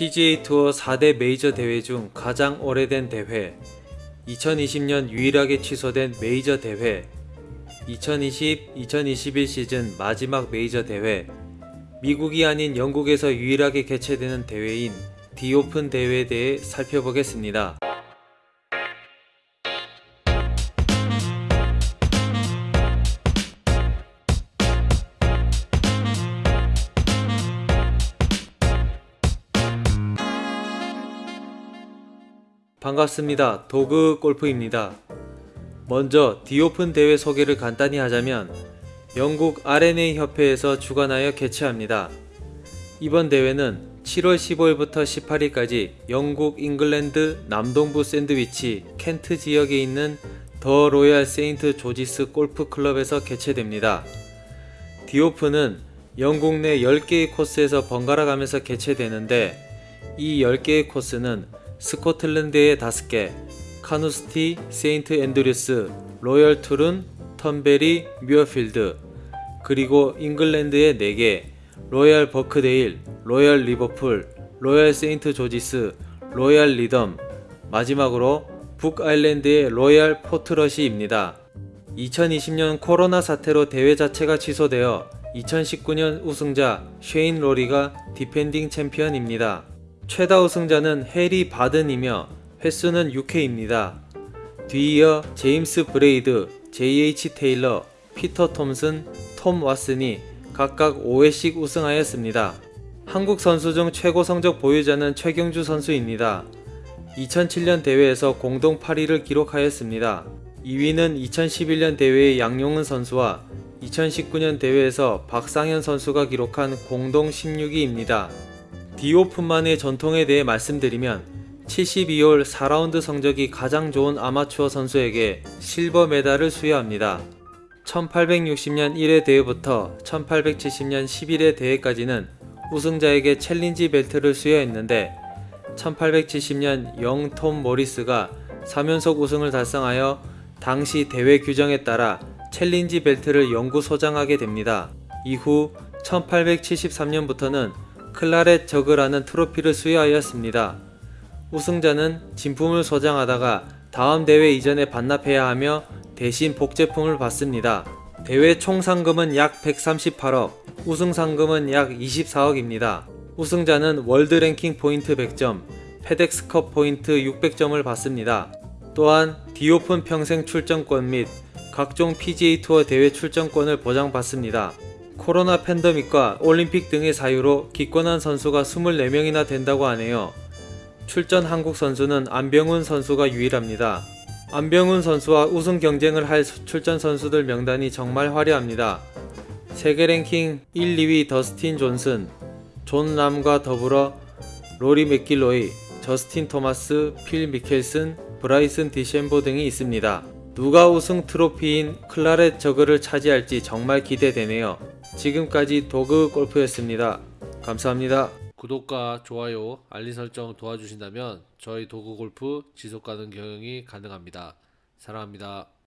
PGA 투어 4대 메이저 대회 중 가장 오래된 대회 2020년 유일하게 취소된 메이저 대회 2020-2021 시즌 마지막 메이저 대회 미국이 아닌 영국에서 유일하게 개최되는 대회인 디오픈 대회에 대해 살펴보겠습니다. 반갑습니다. 도그 골프입니다. 먼저 디오픈 대회 소개를 간단히 하자면 영국 R&A 협회에서 주관하여 개최합니다. 이번 대회는 7월 15일부터 18일까지 영국 잉글랜드 남동부 샌드위치 켄트 지역에 있는 더 로얄 세인트 조지스 골프 클럽에서 개최됩니다. 디오픈은 영국 내 10개의 코스에서 번갈아 가면서 개최되는데 이 10개의 코스는 스코틀랜드의 5개, 카누스티, 세인트 앤드류스, 로열 트룬, 턴베리, 뮤어필드, 그리고 잉글랜드의 4개, 로얄 버크데일, 로얄 리버풀, 로얄 세인트 조지스, 로얄 리덤, 마지막으로 북아일랜드의 로얄 포트러시입니다. 2020년 코로나 사태로 대회 자체가 취소되어 2019년 우승자 쉐인 로리가 디펜딩 챔피언입니다. 최다 우승자는 해리 바든이며 횟수는 6회입니다. 뒤이어 제임스 브레이드, JH 테일러, 피터 톰슨, 톰 왓슨이 각각 5회씩 우승하였습니다. 한국 선수 중 최고 성적 보유자는 최경주 선수입니다. 2007년 대회에서 공동 8위를 기록하였습니다. 2위는 2011년 대회의 양용은 선수와 2019년 대회에서 박상현 선수가 기록한 공동 16위입니다. 디오픈만의 전통에 대해 말씀드리면 72홀 4라운드 성적이 가장 좋은 아마추어 선수에게 실버 메달을 수여합니다. 1860년 1회 대회부터 1870년 11회 대회까지는 우승자에게 챌린지 벨트를 수여했는데 1870년 영 톰 모리스가 3연속 우승을 달성하여 당시 대회 규정에 따라 챌린지 벨트를 영구 소장하게 됩니다. 이후 1873년부터는 클라렛 저그라는 트로피를 수여하였습니다. 우승자는 진품을 소장하다가 다음 대회 이전에 반납해야 하며 대신 복제품을 받습니다. 대회 총 상금은 약 138억, 우승 상금은 약 24억입니다. 우승자는 월드 랭킹 포인트 100점, 페덱스컵 포인트 600점을 받습니다. 또한 디오픈 평생 출전권 및 각종 PGA 투어 대회 출전권을 보장받습니다. 코로나 팬데믹과 올림픽 등의 사유로 기권한 선수가 24명이나 된다고 하네요. 출전 한국 선수는 안병훈 선수가 유일합니다. 안병훈 선수와 우승 경쟁을 할 출전 선수들 명단이 정말 화려합니다. 세계 랭킹 1, 2위 더스틴 존슨, 존 람과 더불어 로리 맥길로이, 저스틴 토마스, 필 미켈슨, 브라이슨 디셴보 등이 있습니다. 누가 우승 트로피인 클라렛 저그를 차지할지 정말 기대되네요. 지금까지 도그 골프였습니다. 감사합니다. 구독과 좋아요, 알림 설정 도와주신다면 저희 도그 골프 지속 가능 경영이 가능합니다. 사랑합니다.